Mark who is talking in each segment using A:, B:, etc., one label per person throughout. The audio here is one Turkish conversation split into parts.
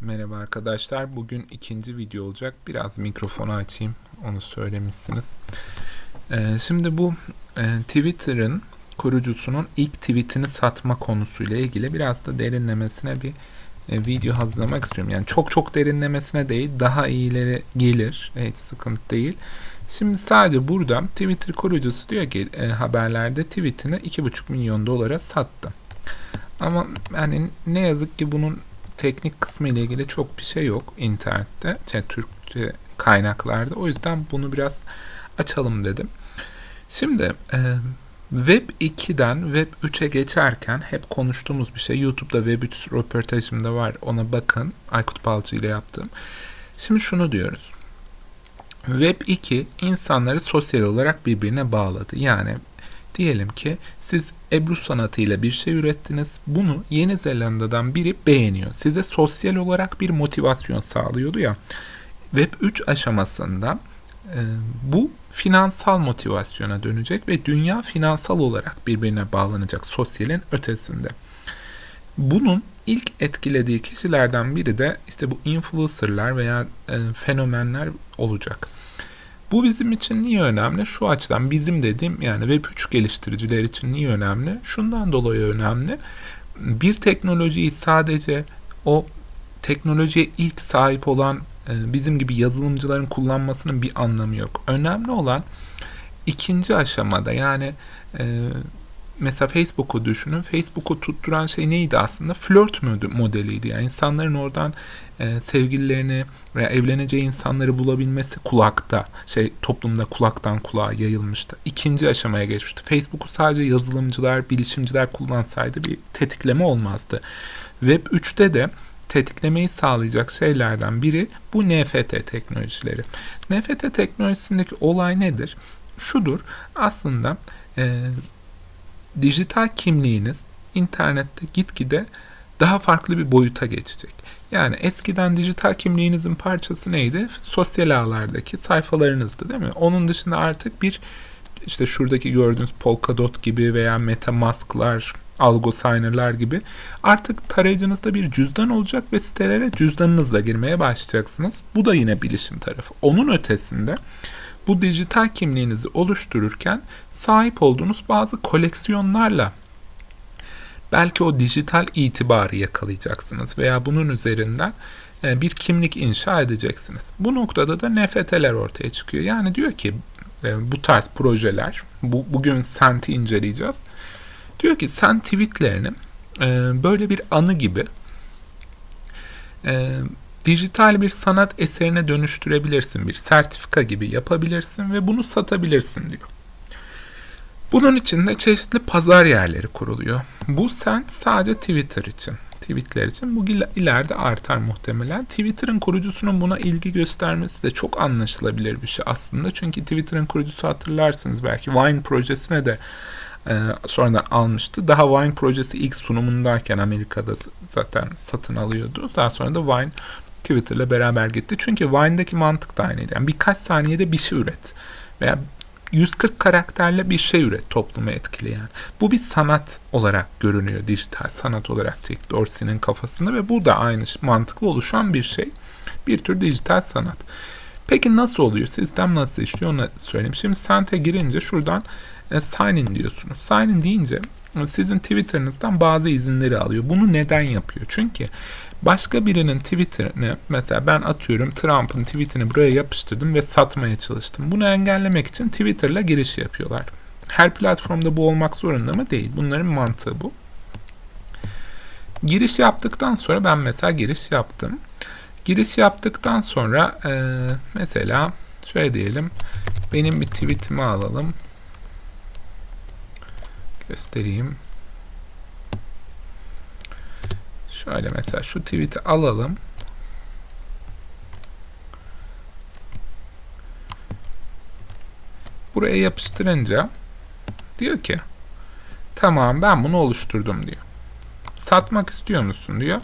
A: Merhaba arkadaşlar. Bugün ikinci video olacak. Biraz mikrofonu açayım. Onu söylemişsiniz. Ee, şimdi bu e, Twitter'ın kurucusunun ilk tweetini satma konusuyla ilgili biraz da derinlemesine bir e, video hazırlamak istiyorum. Yani çok çok derinlemesine değil, daha iyileri gelir. Hiç sıkıntı değil. Şimdi sadece burada Twitter kurucusu diyor ki e, haberlerde tweetini 2,5 milyon dolara sattı. Ama yani ne yazık ki bunun teknik kısmı ile ilgili çok bir şey yok internette, yani Türkçe kaynaklarda. O yüzden bunu biraz açalım dedim. Şimdi e, Web 2'den Web 3'e geçerken hep konuştuğumuz bir şey. YouTube'da Web 3 röportajımda var. Ona bakın. Aykut Balcı ile yaptım. Şimdi şunu diyoruz. Web 2 insanları sosyal olarak birbirine bağladı. Yani Diyelim ki siz Ebru sanatıyla bir şey ürettiniz. Bunu Yeni Zelanda'dan biri beğeniyor. Size sosyal olarak bir motivasyon sağlıyordu ya. Web 3 aşamasında e, bu finansal motivasyona dönecek ve dünya finansal olarak birbirine bağlanacak sosyalin ötesinde. Bunun ilk etkilediği kişilerden biri de işte bu influencerlar veya e, fenomenler olacak. Bu bizim için niye önemli? Şu açıdan bizim dediğim yani Web3 geliştiriciler için niye önemli? Şundan dolayı önemli. Bir teknolojiyi sadece o teknolojiye ilk sahip olan e, bizim gibi yazılımcıların kullanmasının bir anlamı yok. Önemli olan ikinci aşamada yani e, mesela Facebook'u düşünün. Facebook'u tutturan şey neydi aslında? Flört modeliydi. Yani insanların oradan e, sevgililerini veya evleneceği insanları bulabilmesi kulakta, şey toplumda kulaktan kulağa yayılmıştı. İkinci aşamaya geçmişti. Facebook'u sadece yazılımcılar, bilişimciler kullansaydı bir tetikleme olmazdı. Web 3'te de tetiklemeyi sağlayacak şeylerden biri bu NFT teknolojileri. NFT teknolojisindeki olay nedir? Şudur, aslında e, dijital kimliğiniz internette gitgide daha farklı bir boyuta geçecek. Yani eskiden dijital kimliğinizin parçası neydi? Sosyal ağlardaki sayfalarınızdı değil mi? Onun dışında artık bir işte şuradaki gördüğünüz Polkadot gibi veya Metamask'lar, Algo Signer'lar gibi artık tarayıcınızda bir cüzdan olacak ve sitelere cüzdanınızla girmeye başlayacaksınız. Bu da yine bilişim tarafı. Onun ötesinde bu dijital kimliğinizi oluştururken sahip olduğunuz bazı koleksiyonlarla belki o dijital itibarı yakalayacaksınız veya bunun üzerinden e, bir kimlik inşa edeceksiniz. Bu noktada da NFT'ler ortaya çıkıyor. Yani diyor ki e, bu tarz projeler, bu, bugün Sent'i inceleyeceğiz. Diyor ki sen tweetlerini e, böyle bir anı gibi dijital bir sanat eserine dönüştürebilirsin. Bir sertifika gibi yapabilirsin ve bunu satabilirsin diyor. Bunun için de çeşitli pazar yerleri kuruluyor. Bu sent sadece Twitter için. Tweetler için bu ileride artar muhtemelen. Twitter'ın kurucusunun buna ilgi göstermesi de çok anlaşılabilir bir şey aslında. Çünkü Twitter'ın kurucusu hatırlarsınız belki Vine projesine de e, sonradan almıştı. Daha Vine projesi ilk sunumundayken Amerika'da zaten satın alıyordu. Daha sonra da Vine Twitter'la beraber gitti. Çünkü Vine'daki mantık da aynıydı. Yani birkaç saniyede bir şey üret. Veya 140 karakterle bir şey üret toplumu etkileyen. Bu bir sanat olarak görünüyor dijital sanat olarak Jack Dorsey'nin kafasında ve bu da aynı mantıklı oluşan bir şey. Bir tür dijital sanat. Peki nasıl oluyor? Sistem nasıl işliyor onu söyleyeyim. Şimdi Sent'e girince şuradan e, sign in diyorsunuz. Sign in deyince e, sizin Twitter'ınızdan bazı izinleri alıyor. Bunu neden yapıyor? Çünkü başka birinin Twitter'ını mesela ben atıyorum Trump'ın tweetini buraya yapıştırdım ve satmaya çalıştım. Bunu engellemek için Twitter'la giriş yapıyorlar. Her platformda bu olmak zorunda mı? Değil. Bunların mantığı bu. Giriş yaptıktan sonra ben mesela giriş yaptım. Giriş yaptıktan sonra e, mesela şöyle diyelim benim bir tweetimi alalım. Göstereyim. Şöyle mesela şu tweet'i alalım. Buraya yapıştırınca diyor ki tamam ben bunu oluşturdum diyor. Satmak istiyor musun diyor.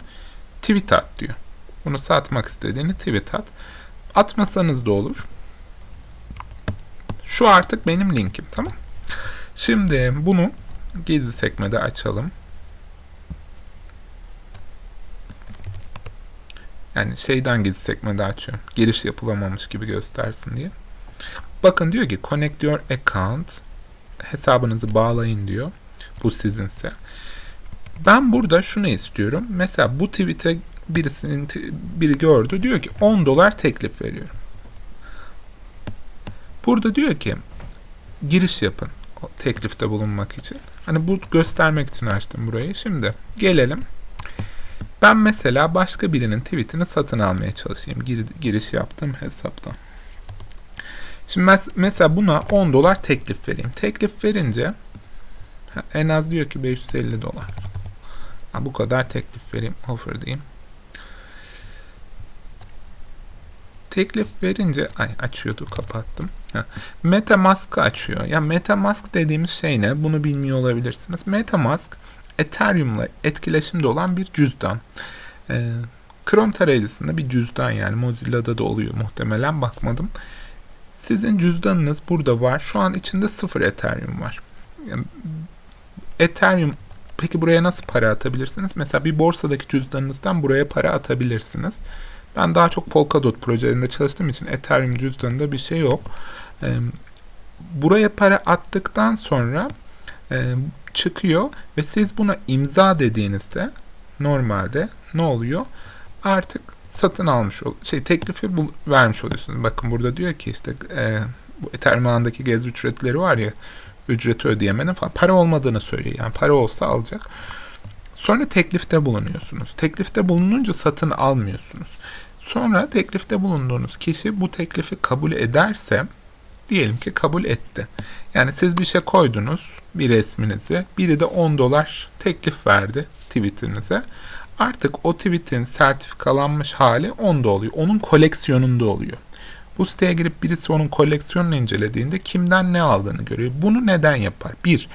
A: Tweet at diyor. Bunu satmak istediğini tweet at. Atmasanız da olur. Şu artık benim linkim tamam. Şimdi bunu gizli sekmede açalım. Yani şeyden gizli sekmede açıyorum. Giriş yapılamamış gibi göstersin diye. Bakın diyor ki connect your account hesabınızı bağlayın diyor. Bu sizinse. Ben burada şunu istiyorum. Mesela bu tweet'e birisinin biri gördü. Diyor ki 10 dolar teklif veriyorum. Burada diyor ki giriş yapın teklifte bulunmak için. Hani bu göstermek için açtım burayı. Şimdi gelelim. Ben mesela başka birinin tweetini satın almaya çalışayım. Gir, giriş yaptım hesaptan. Şimdi mes mesela buna 10 dolar teklif vereyim. Teklif verince en az diyor ki 550 dolar. Ha, bu kadar teklif vereyim. Offer diyeyim. teklif verince ay açıyordu kapattım. Ha. MetaMask'ı açıyor. Ya MetaMask dediğimiz şey ne? Bunu bilmiyor olabilirsiniz. MetaMask Ethereum'la etkileşimde olan bir cüzdan. Ee, Chrome tarayıcısında bir cüzdan yani Mozilla'da da oluyor muhtemelen bakmadım. Sizin cüzdanınız burada var. Şu an içinde sıfır Ethereum var. Yani Ethereum peki buraya nasıl para atabilirsiniz? Mesela bir borsadaki cüzdanınızdan buraya para atabilirsiniz. Ben daha çok Polkadot projelerinde çalıştığım için Ethereum cüzdanında bir şey yok. Buraya para attıktan sonra çıkıyor ve siz buna imza dediğinizde normalde ne oluyor? Artık satın almış ol şey teklifi bu, vermiş oluyorsunuz. Bakın burada diyor ki işte e, bu Ethereum ağındaki gez ücretleri var ya ücreti ödeyemedim falan para olmadığını söylüyor. Yani para olsa alacak. Sonra teklifte bulunuyorsunuz. Teklifte bulununca satın almıyorsunuz. Sonra teklifte bulunduğunuz kişi bu teklifi kabul ederse diyelim ki kabul etti. Yani siz bir şey koydunuz bir resminizi. Biri de 10 dolar teklif verdi Twitter'ınıza. Artık o tweet'in sertifikalanmış hali onda oluyor. Onun koleksiyonunda oluyor. Bu siteye girip birisi onun koleksiyonunu incelediğinde kimden ne aldığını görüyor. Bunu neden yapar? Bir,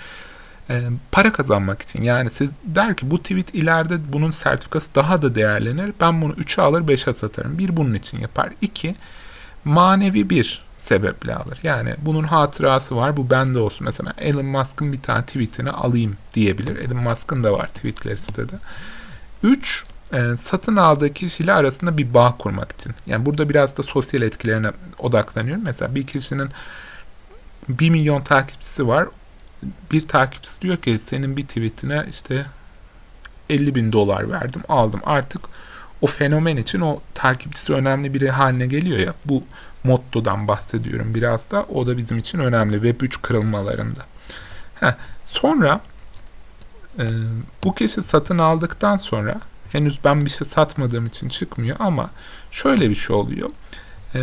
A: e, para kazanmak için. Yani siz der ki bu tweet ileride bunun sertifikası daha da değerlenir. Ben bunu 3'e alır 5'e satarım. Bir bunun için yapar. İki manevi bir sebeple alır. Yani bunun hatırası var bu bende olsun. Mesela Elon Musk'ın bir tane tweetini alayım diyebilir. Elon Musk'ın da var tweetleri sitede. Üç e, satın aldığı kişiyle arasında bir bağ kurmak için. Yani burada biraz da sosyal etkilerine odaklanıyorum. Mesela bir kişinin 1 milyon takipçisi var bir takipçisi diyor ki senin bir tweetine işte 50 bin dolar verdim aldım. Artık o fenomen için o takipçisi önemli biri haline geliyor ya. Bu mottodan bahsediyorum biraz da. O da bizim için önemli Web3 kırılmalarında. Heh, sonra e, bu kişi satın aldıktan sonra henüz ben bir şey satmadığım için çıkmıyor ama şöyle bir şey oluyor. E,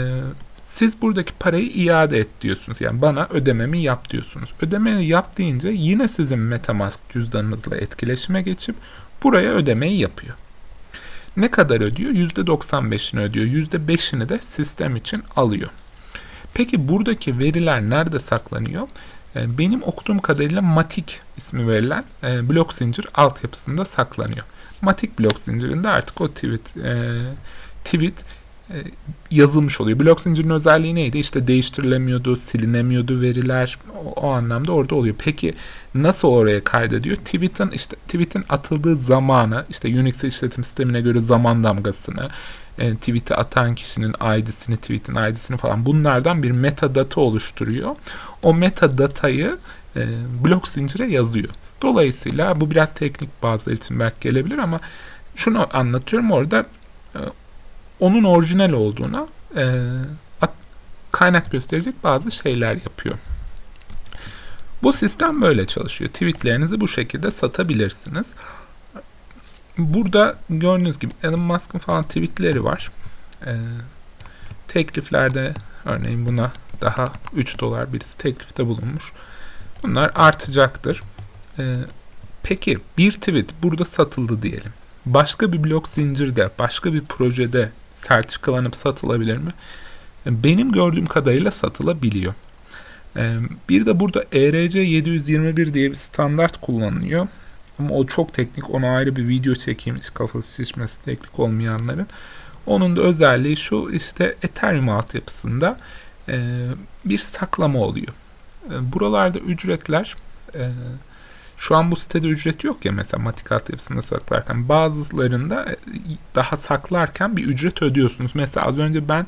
A: siz buradaki parayı iade et diyorsunuz. Yani bana ödememi yap diyorsunuz. Ödemeyi yap deyince yine sizin Metamask cüzdanınızla etkileşime geçip buraya ödemeyi yapıyor. Ne kadar ödüyor? %95'ini ödüyor. %5'ini de sistem için alıyor. Peki buradaki veriler nerede saklanıyor? Ee, benim okuduğum kadarıyla Matic ismi verilen e, blok zincir altyapısında saklanıyor. Matic blok zincirinde artık o tweet, e, tweet yazılmış oluyor. Blok zincirinin özelliği neydi? İşte değiştirilemiyordu, silinemiyordu veriler. O, o anlamda orada oluyor. Peki nasıl oraya kaydediyor? Tweet'in işte tweet'in atıldığı zamanı, işte Unix işletim sistemine göre zaman damgasını, e, tweet'i atan kişinin ID'sini, tweet'in ID'sini falan bunlardan bir metadata oluşturuyor. O metadatayı e, blok zincire yazıyor. Dolayısıyla bu biraz teknik bazıları için belki gelebilir ama şunu anlatıyorum orada e, onun orijinal olduğuna e, kaynak gösterecek bazı şeyler yapıyor. Bu sistem böyle çalışıyor. Tweetlerinizi bu şekilde satabilirsiniz. Burada gördüğünüz gibi Elon Musk'ın falan tweetleri var. E, tekliflerde örneğin buna daha 3 dolar birisi teklifte bulunmuş. Bunlar artacaktır. E, peki bir tweet burada satıldı diyelim. Başka bir blok zincirde, başka bir projede sertifikalanıp satılabilir mi? Benim gördüğüm kadarıyla satılabiliyor. Bir de burada ERC 721 diye bir standart kullanılıyor. Ama o çok teknik. Ona ayrı bir video çekeyim. Kafası şişmesi teknik olmayanların. Onun da özelliği şu işte Ethereum altyapısında bir saklama oluyor. Buralarda ücretler Şu an bu sitede ücret yok ya mesela matik altyapısında saklarken bazılarında e, daha saklarken bir ücret ödüyorsunuz. Mesela az önce ben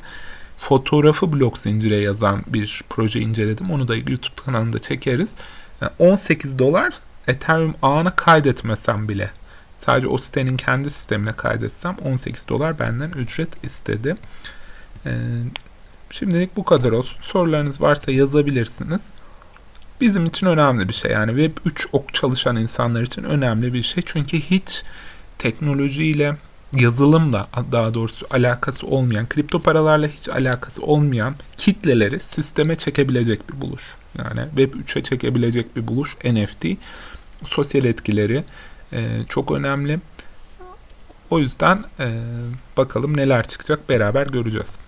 A: fotoğrafı blok zincire yazan bir proje inceledim. Onu da YouTube kanalında çekeriz. Yani 18 dolar Ethereum ağına kaydetmesem bile sadece o sitenin kendi sistemine kaydetsem 18 dolar benden ücret istedi. Ee, şimdilik bu kadar olsun. Sorularınız varsa yazabilirsiniz. Bizim için önemli bir şey. Yani Web 3 ok çalışan insanlar için önemli bir şey. Çünkü hiç teknolojiyle yazılımla daha doğrusu alakası olmayan, kripto paralarla hiç alakası olmayan kitleleri sisteme çekebilecek bir buluş. Yani Web 3'e çekebilecek bir buluş NFT. Sosyal etkileri e, çok önemli. O yüzden e, bakalım neler çıkacak beraber göreceğiz.